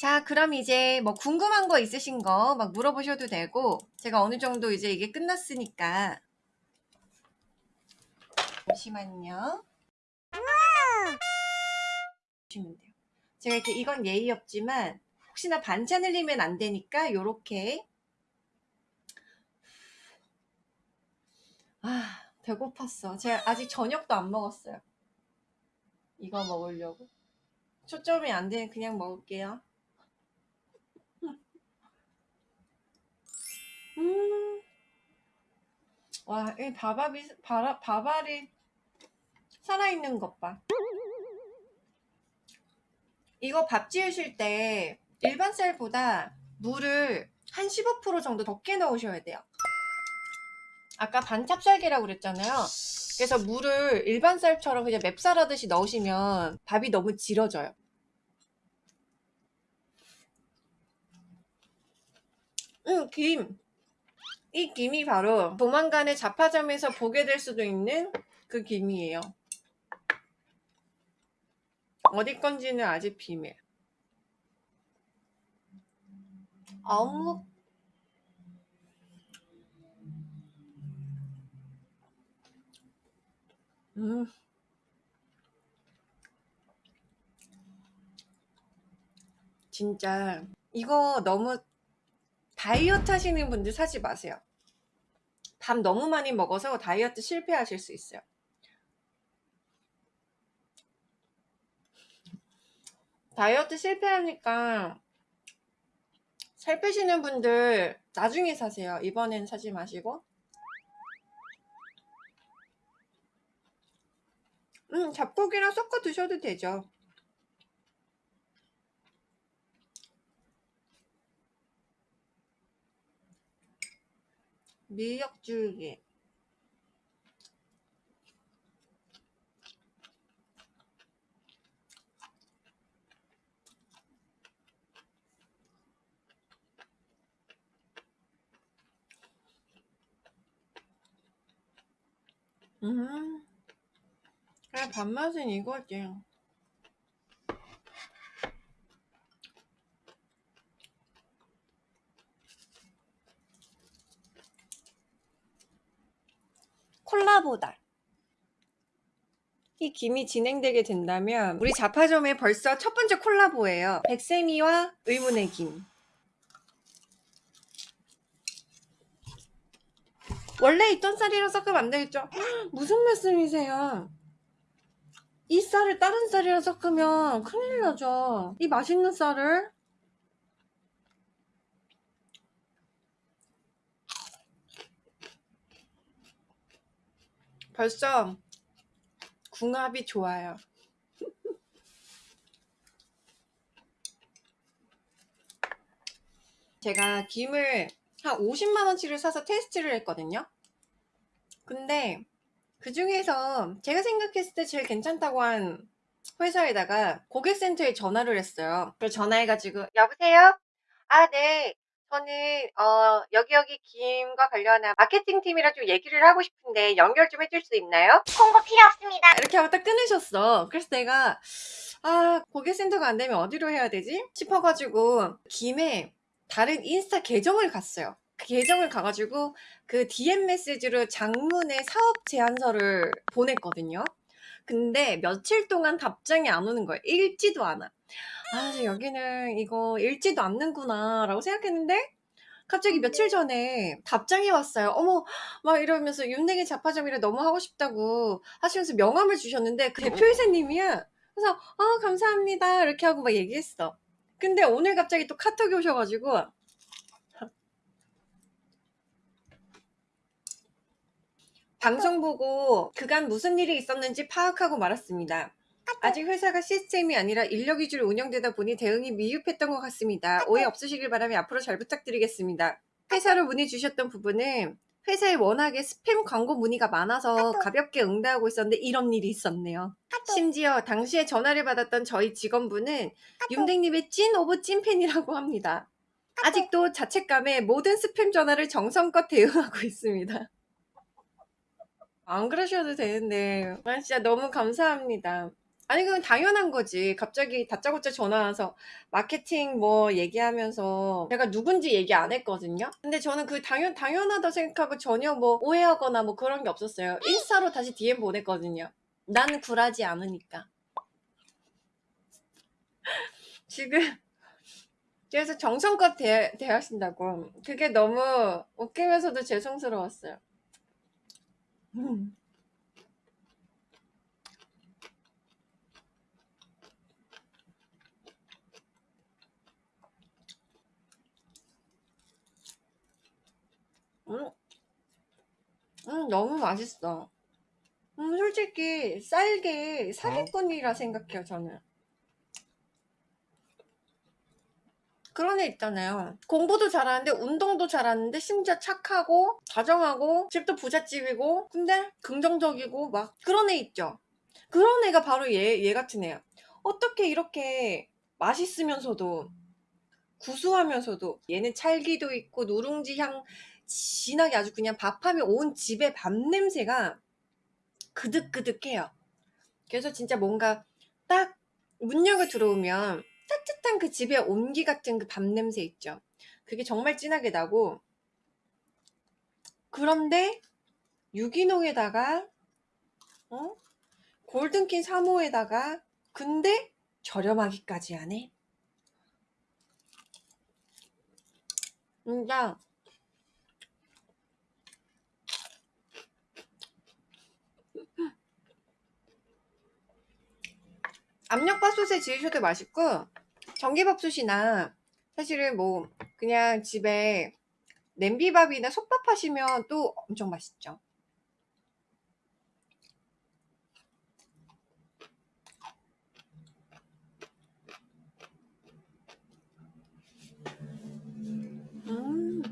자, 그럼 이제 뭐 궁금한 거 있으신 거 막 물어보셔도 되고, 제가 어느 정도 이제 이게 끝났으니까. 잠시만요. 보시면 돼요. 제가 이렇게 이건 예의 없지만, 혹시나 반찬 흘리면 안 되니까, 요렇게. 아, 배고팠어. 제가 아직 저녁도 안 먹었어요. 이거 먹으려고. 초점이 안 되면 그냥 먹을게요. 음. 와, 이 밥알이, 밥, 밥알이 살아있는 것 봐. 이거 밥 지으실 때 일반 쌀보다 물을 한 15% 정도 적게 넣으셔야 돼요. 아까 반찹쌀계라고 그랬잖아요. 그래서 물을 일반 쌀처럼 그냥 맵쌀 하듯이 넣으시면 밥이 너무 질어져요. 음, 김. 이 김이 바로 조만간에 자파점에서 보게 될 수도 있는 그 김이에요. 어디 건지는 아직 비밀. 어묵. 음. 진짜 이거 너무 다이어트 하시는 분들 사지 마세요. 밥 너무 많이 먹어서 다이어트 실패하실 수 있어요. 다이어트 실패하니까 살 빼시는 분들 나중에 사세요. 이번엔 사지 마시고. 음, 잡고기랑 섞어 드셔도 되죠. 밀역줄기 음, 그래 밥맛은 이거지. 콜라보다. 이 김이 진행되게 된다면 우리 자파점에 벌써 첫 번째 콜라보예요. 백세미와 의문의 김. 원래 있던 쌀이랑 섞으면 안 되겠죠? 무슨 말씀이세요? 이 쌀을 다른 쌀이랑 섞으면 큰일 나죠. 이 맛있는 쌀을 벌써 궁합이 좋아요. 제가 김을 한 50만원치를 사서 테스트를 했거든요. 근데 그 중에서 제가 생각했을 때 제일 괜찮다고 한 회사에다가 고객센터에 전화를 했어요. 그래서 전화해가지고 여보세요? 아, 네. 저는 어, 여기 여기 김과 관련한 마케팅 팀이랑 좀 얘기를 하고 싶은데 연결 좀 해줄 수 있나요? 홍보 필요 없습니다. 이렇게 하고 딱 끊으셨어. 그래서 내가 아 고객센터가 안 되면 어디로 해야 되지? 싶어가지고 김에 다른 인스타 계정을 갔어요. 그 계정을 가가지고 그 DM 메시지로 장문의 사업 제안서를 보냈거든요. 근데 며칠 동안 답장이 안 오는 거예요. 읽지도 않아. 아, 여기는 이거 읽지도 않는구나 라고 생각했는데 갑자기 며칠 전에 답장이 왔어요. 어머, 막 이러면서 윤내기 자파점이라 너무 하고 싶다고 하시면서 명함을 주셨는데 그 대표이사님이야. 그래서 아 감사합니다 이렇게 하고 막 얘기했어. 근데 오늘 갑자기 또 카톡이 오셔가지고 방송 보고 그간 무슨 일이 있었는지 파악하고 말았습니다. 아직 회사가 시스템이 아니라 인력 위주로 운영되다 보니 대응이 미흡했던 것 같습니다. 오해 없으시길 바라며 앞으로 잘 부탁드리겠습니다. 회사로 문의 주셨던 부분은 회사에 워낙에 스팸 광고 문의가 많아서 가볍게 응대하고 있었는데 이런 일이 있었네요. 심지어 당시에 전화를 받았던 저희 직원분은 윤댕님의 찐 of 찐팬이라고 합니다. 아직도 자책감에 모든 스팸 전화를 정성껏 대응하고 있습니다. 안 그러셔도 되는데. 아, 진짜 너무 감사합니다. 아니 그건 당연한 거지. 갑자기 다짜고짜 전화 와서 마케팅 뭐 얘기하면서 제가 누군지 얘기 안 했거든요. 근데 저는 그 당연, 당연하다 생각하고 전혀 뭐 오해하거나 뭐 그런 게 없었어요. 인스타로 다시 DM 보냈거든요. 나는 굴하지 않으니까. 지금 그래서 정성껏 대, 대하신다고. 그게 너무 웃기면서도 죄송스러웠어요 음. 음, 음, 너무 맛있어. 음, 솔직히 쌀게 사기꾼이라 생각해요, 저는. 그런 애 있잖아요. 공부도 잘하는데 운동도 잘하는데 심지어 착하고 다정하고 집도 부잣집이고 근데 긍정적이고 막 그런 애 있죠. 그런 애가 바로 얘, 얘 같은 애야. 어떻게 이렇게 맛있으면서도 구수하면서도 얘는 찰기도 있고 누룽지 향 진하게 아주 그냥 밥하면 온 집의 밥 냄새가 그득그득해요. 그래서 진짜 뭔가 딱 문 열고 들어오면 따뜻한 그 집의 온기 같은 그밥 냄새 있죠. 그게 정말 진하게 나고 그런데 유기농에다가 어? 골든킨 3호에다가 근데 저렴하기까지 하네. 진짜 압력밥솥에 지으셔도 맛있고 전기밥솥이나 사실은 뭐 그냥 집에 냄비밥이나 솥밥 하시면 또 엄청 맛있죠 음.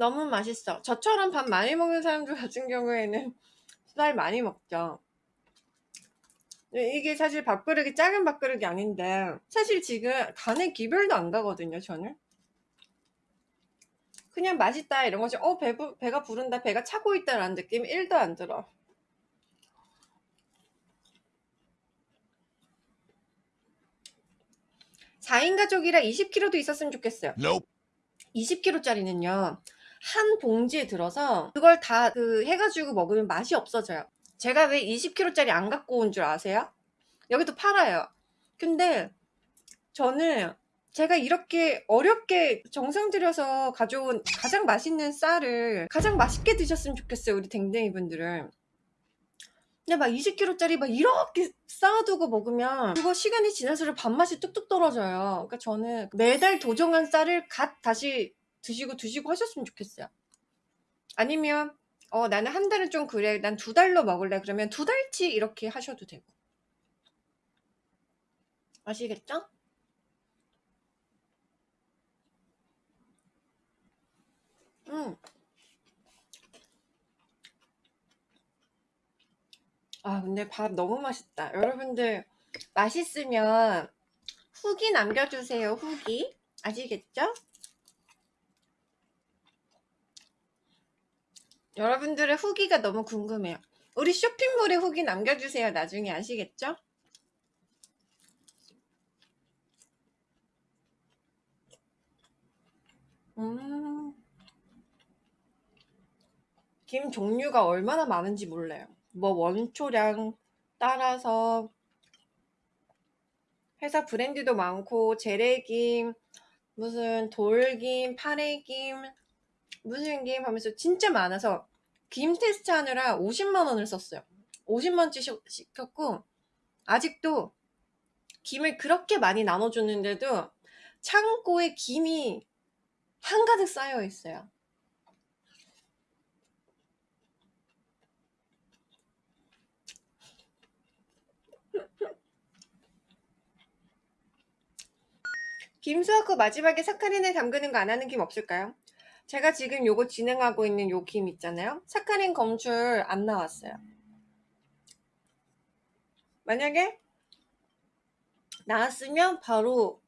너무 맛있어. 저처럼 밥 많이 먹는 사람들 같은 경우에는 쌀 많이 먹죠. 이게 사실 밥그릇이 작은 밥그릇이 아닌데 사실 지금 간에 기별도 안 가거든요 저는. 그냥 맛있다 이런 거지. 어 배, 배가 부른다 배가 차고 있다 라는 느낌 1도 안 들어. 4인 가족이라 20kg도 있었으면 좋겠어요. Nope. 20kg짜리는요 한 봉지에 들어서 그걸 다 그 해가지고 먹으면 맛이 없어져요. 제가 왜 20kg짜리 안 갖고 온 줄 아세요? 여기도 팔아요. 근데 저는 제가 이렇게 어렵게 정성 들여서 가져온 가장 맛있는 쌀을 가장 맛있게 드셨으면 좋겠어요 우리 댕댕이 분들은. 근데 막 20kg짜리 막 이렇게 쌓아두고 먹으면 그거 시간이 지날수록 밥맛이 뚝뚝 떨어져요. 그러니까 저는 매달 도정한 쌀을 갓 다시 드시고 드시고 하셨으면 좋겠어요 아니면 어 나는 한 달은 좀 그래 난 두 달로 먹을래 그러면 두 달치 이렇게 하셔도 되고 아시겠죠? 음. 아 근데 밥 너무 맛있다 여러분들 맛있으면 후기 남겨주세요 후기 아시겠죠? 여러분들의 후기가 너무 궁금해요. 우리 쇼핑몰에 후기 남겨주세요. 나중에 아시겠죠? 음... 김 종류가 얼마나 많은지 몰라요. 뭐 원초량 따라서 회사 브랜드도 많고 재래김 무슨 돌김 파래김 무슨 김 하면서 진짜 많아서 김 테스트 하느라 50만 원을 썼어요 50만원치 시켰고 아직도 김을 그렇게 많이 나눠줬는데도 창고에 김이 한가득 쌓여 있어요 김 수확 후 마지막에 사카린을 담그는 거 안 하는 김 없을까요? 제가 지금 요거 진행하고 있는 요 김 있잖아요 사카린 검출 안 나왔어요 만약에 나왔으면 바로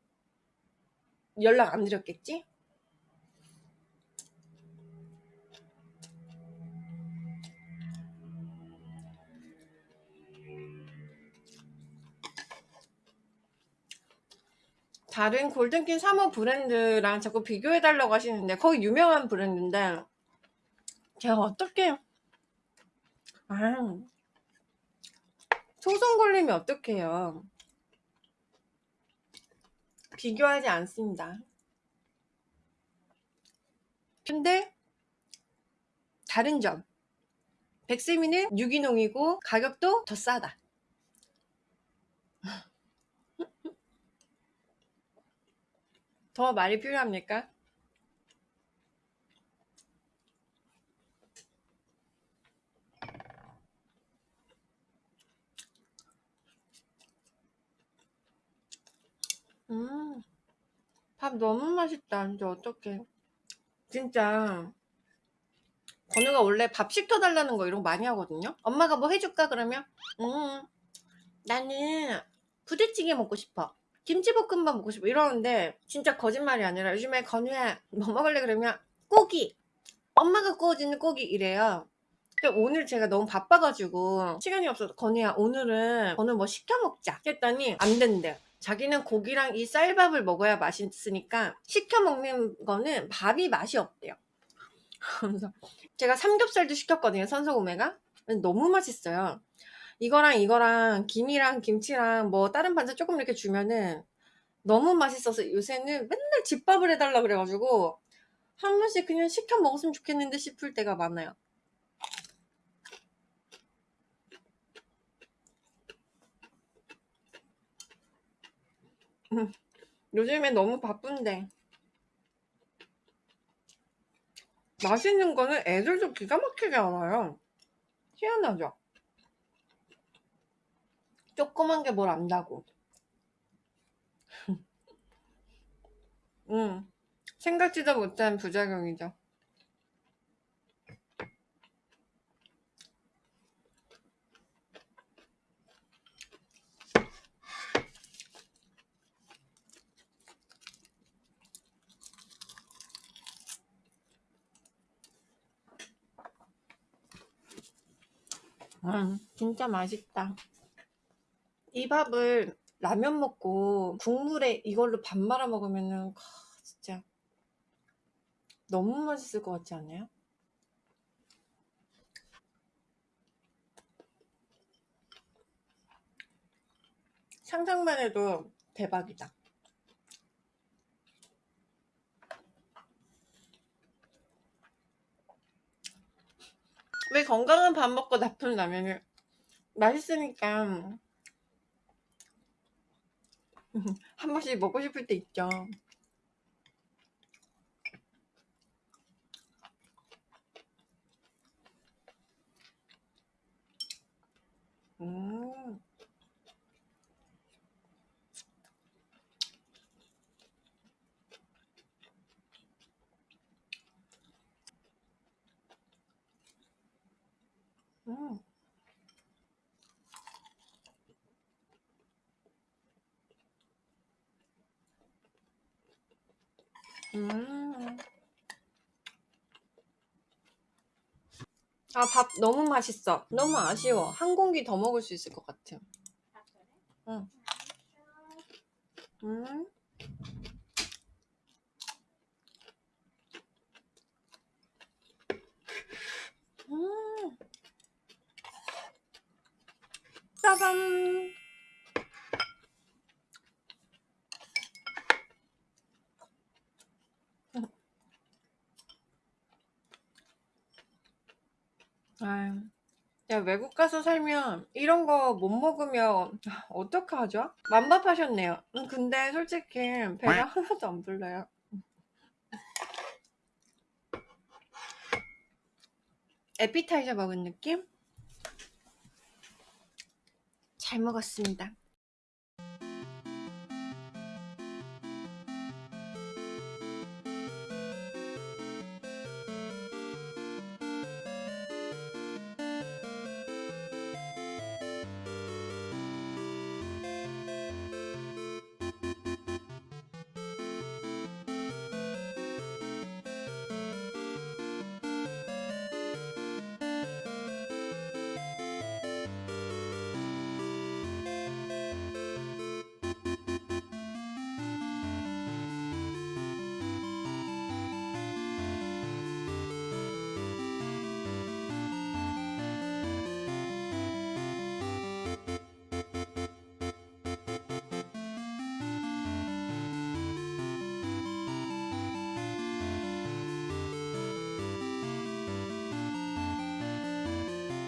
연락 안 드렸겠지? 다른 골든킨 3호 브랜드랑 자꾸 비교해달라고 하시는데 거기 유명한 브랜드인데 제가 어떻게 아 소송 걸리면 어떡해요. 비교하지 않습니다. 근데 다른 점. 백세미는 유기농이고 가격도 더 싸다 더 말이 필요합니까? 음, 밥 너무 맛있다. 이제 어떡해. 진짜. 건우가 원래 밥 시켜달라는 거 이런 거 많이 하거든요. 엄마가 뭐 해줄까? 그러면, 음, 나는 부대찌개 먹고 싶어. 김치볶음밥 먹고 싶어. 이러는데, 진짜 거짓말이 아니라 요즘에 건우야, 뭐 먹을래? 그러면, 고기. 엄마가 구워주는 고기 이래요. 근데 오늘 제가 너무 바빠가지고 시간이 없어서 건우야 오늘은 건우 뭐 시켜 먹자 했더니 안 된대 자기는 고기랑 이 쌀밥을 먹어야 맛있으니까 시켜 먹는 거는 밥이 맛이 없대요 그래서 제가 삼겹살도 시켰거든요 선소구매가 너무 맛있어요 이거랑 이거랑 김이랑 김치랑 뭐 다른 반찬 조금 이렇게 주면은 너무 맛있어서 요새는 맨날 집밥을 해달라 그래가지고 한 번씩 그냥 시켜 먹었으면 좋겠는데 싶을 때가 많아요. 요즘에 너무 바쁜데. 맛있는 거는 애들도 기가 막히게 알아요. 희한하죠 조그만 게 뭘 안다고. 음, 생각지도 못한 부작용이죠. 음, 진짜 맛있다. 이 밥을 라면 먹고 국물에 이걸로 밥 말아 먹으면은 아, 진짜 너무 맛있을 것 같지 않아요? 상상만 해도 대박이다. 왜 건강한 밥 먹고 나쁜 라면을 맛있으니까 한 번씩 먹고 싶을 때 있죠 음. 음. 음. 아, 밥 너무 맛있어. 너무 아쉬워. 한 공기 더 먹을 수 있을 것 같아. 응. 음. 음. 짜잔. 아유, 야, 외국 가서 살면 이런 거 못 먹으면 아, 어떡하죠? 만밥하셨네요. 음, 근데 솔직히 배가 하나도 안 불러요. 에피타이저 먹은 느낌? 잘 먹었습니다.